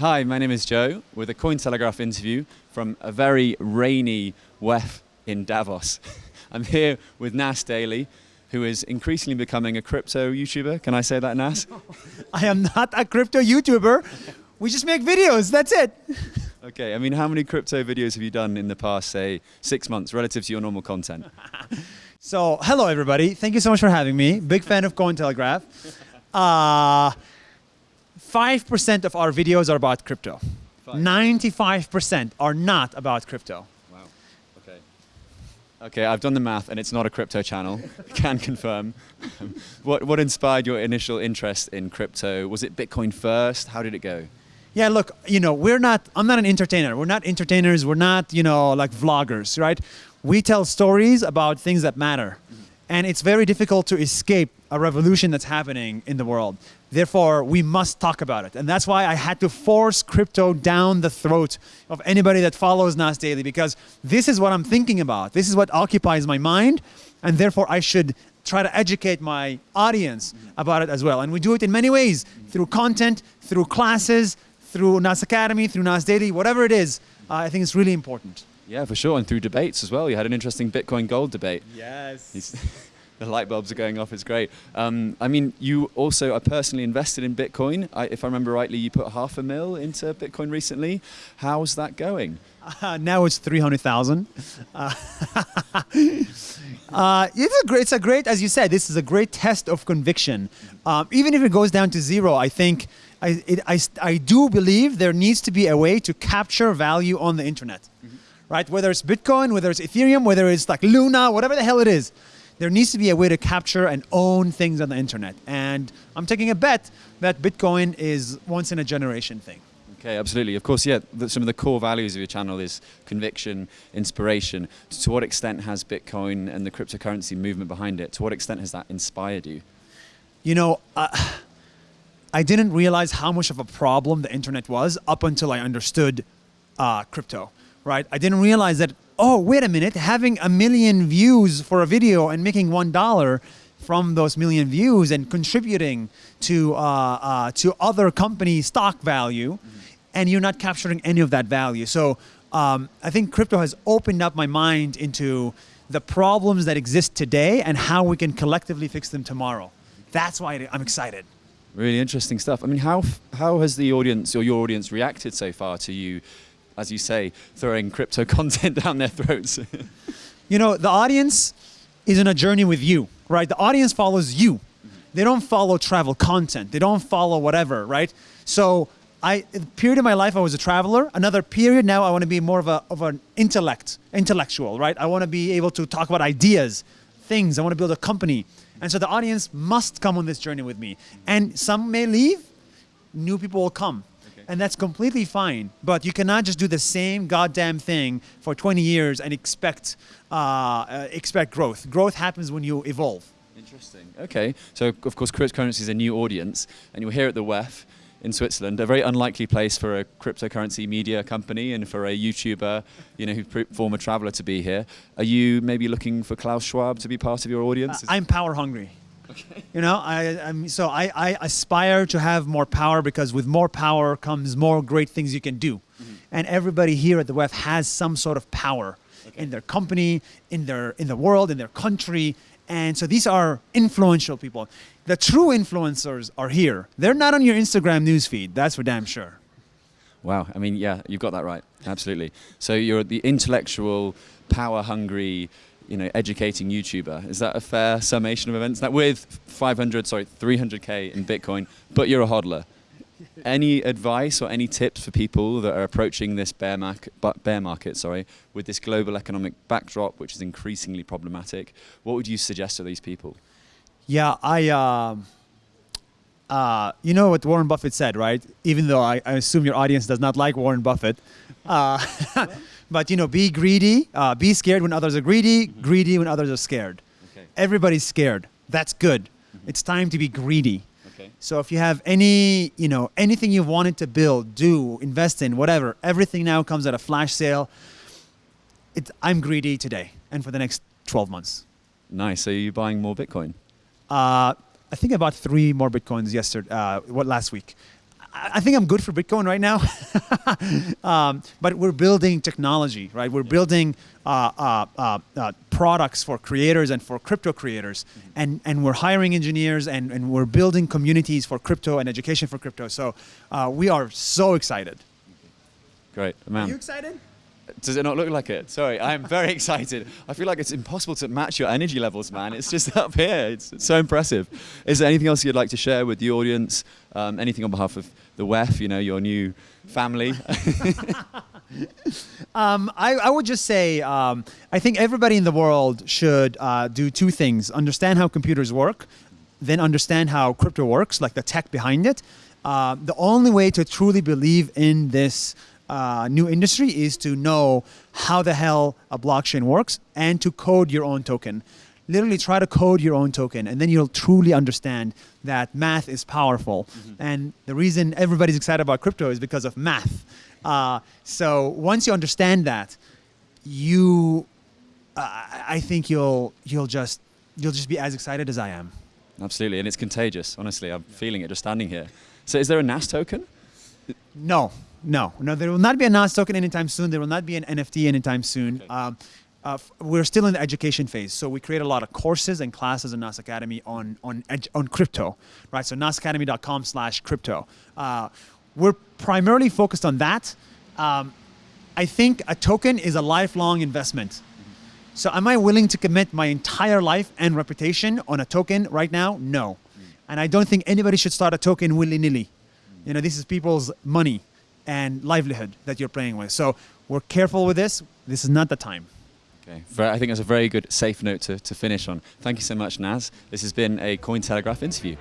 Hi, my name is Joe with a Cointelegraph interview from a very rainy WEF in Davos. I'm here with Nas Daily, who is increasingly becoming a crypto YouTuber. Can I say that, Nas? I am not a crypto YouTuber. We just make videos, that's it. Okay, I mean, how many crypto videos have you done in the past, say, six months relative to your normal content? so, hello everybody. Thank you so much for having me. Big fan of Cointelegraph. Uh, 5% of our videos are about crypto. 95% are not about crypto. Okay, I've done the math and it's not a crypto channel. Can confirm. what, what inspired your initial interest in crypto? Was it Bitcoin first? How did it go? Yeah, look, you know, we're not, I'm not an entertainer. We're not entertainers. We're not, you know, like vloggers, right? We tell stories about things that matter. And it's very difficult to escape a revolution that's happening in the world. Therefore, we must talk about it. And that's why I had to force crypto down the throat of anybody that follows Nas Daily because this is what I'm thinking about. This is what occupies my mind. And therefore, I should try to educate my audience about it as well. And we do it in many ways through content, through classes, through Nas Academy, through Nas Daily, whatever it is. Uh, I think it's really important. Yeah, for sure. And through debates as well. You had an interesting Bitcoin gold debate. Yes. the light bulbs are going off. It's great. Um, I mean, you also are personally invested in Bitcoin. I, if I remember rightly, you put half a mil into Bitcoin recently. How's that going? Uh, now it's 300,000. Uh, uh, it's a great, it's a great, as you said, this is a great test of conviction. Um, even if it goes down to zero, I think, I, it, I, I do believe there needs to be a way to capture value on the internet, mm -hmm. Right? Whether it's Bitcoin, whether it's Ethereum, whether it's like Luna, whatever the hell it is there needs to be a way to capture and own things on the internet. And I'm taking a bet that Bitcoin is once in a generation thing. Okay, absolutely. Of course, yeah, the, some of the core values of your channel is conviction, inspiration. To what extent has Bitcoin and the cryptocurrency movement behind it, to what extent has that inspired you? You know, uh, I didn't realize how much of a problem the internet was up until I understood uh, crypto, right? I didn't realize that oh, wait a minute, having a million views for a video and making $1 from those million views and contributing to, uh, uh, to other company stock value, mm -hmm. and you're not capturing any of that value. So um, I think crypto has opened up my mind into the problems that exist today and how we can collectively fix them tomorrow. That's why I'm excited. Really interesting stuff. I mean, how, how has the audience or your audience reacted so far to you as you say, throwing crypto content down their throats? you know, the audience is in a journey with you, right? The audience follows you. They don't follow travel content. They don't follow whatever, right? So I, period of my life, I was a traveler. Another period now, I want to be more of a of an intellect, intellectual, right? I want to be able to talk about ideas, things. I want to build a company, and so the audience must come on this journey with me. And some may leave, new people will come and that's completely fine. But you cannot just do the same goddamn thing for 20 years and expect uh, uh, expect growth. Growth happens when you evolve. Interesting. Okay. So of course, cryptocurrency is a new audience, and you're here at the WEF in Switzerland, a very unlikely place for a cryptocurrency media company and for a YouTuber, you know, who former traveler to be here. Are you maybe looking for Klaus Schwab to be part of your audience? Uh, I'm power hungry. Okay. You know, I, I'm, so I, I aspire to have more power because with more power comes more great things you can do. Mm -hmm. And everybody here at the WEF has some sort of power okay. in their company, in their, in the world, in their country. And so these are influential people. The true influencers are here. They're not on your Instagram newsfeed, that's for damn sure. Wow, I mean, yeah, you've got that right, absolutely. So you're the intellectual, power-hungry, you know, educating YouTuber. Is that a fair summation of events? That with 500, sorry, 300K in Bitcoin, but you're a hodler. Any advice or any tips for people that are approaching this bear market, bear market, sorry, with this global economic backdrop, which is increasingly problematic? What would you suggest to these people? Yeah, I, uh, uh, you know what Warren Buffett said, right? Even though I, I assume your audience does not like Warren Buffett. Uh, But you know, be greedy, uh, be scared when others are greedy, mm -hmm. greedy when others are scared. Okay. Everybody's scared. That's good. Mm -hmm. It's time to be greedy. Okay. So if you have any, you know, anything you wanted to build, do, invest in, whatever, everything now comes at a flash sale. It, I'm greedy today and for the next 12 months. Nice. So you're buying more Bitcoin? Uh, I think I bought three more bitcoins yesterday. Uh, what last week? I, I think I'm good for Bitcoin right now. um, but we're building technology, right? We're building uh, uh, uh, uh, products for creators and for crypto creators, and and we're hiring engineers and and we're building communities for crypto and education for crypto. So uh, we are so excited. Great, man. Are you excited? Does it not look like it? Sorry, I'm very excited. I feel like it's impossible to match your energy levels, man. It's just up here. It's, it's so impressive. Is there anything else you'd like to share with the audience? Um, anything on behalf of the WEF, you know, your new family? Um, I, I would just say um, I think everybody in the world should uh, do two things: understand how computers work, then understand how crypto works, like the tech behind it. Uh, the only way to truly believe in this uh, new industry is to know how the hell a blockchain works and to code your own token. Literally try to code your own token, and then you'll truly understand that math is powerful. And the reason everybody's excited about crypto is because of math. Uh, so once you understand that, you, uh, I think you'll you'll just you'll just be as excited as I am. Absolutely, and it's contagious. Honestly, I'm feeling it just standing here. So, is there a NAS token? No, no, no. There will not be a NAS token anytime soon. There will not be an NFT anytime soon. Um, uh, we're still in the education phase, so we create a lot of courses and classes in NAS Academy on on on crypto, right? So nasacademy.com/crypto. Uh, we're primarily focused on that. Um, I think a token is a lifelong investment. So am I willing to commit my entire life and reputation on a token right now? No. And I don't think anybody should start a token willy-nilly. You know, this is people's money and livelihood that you're playing with. So we're careful with this. This is not the time. Okay, I think that's a very good, safe note to, to finish on. Thank you so much, Nas. This has been a Cointelegraph interview.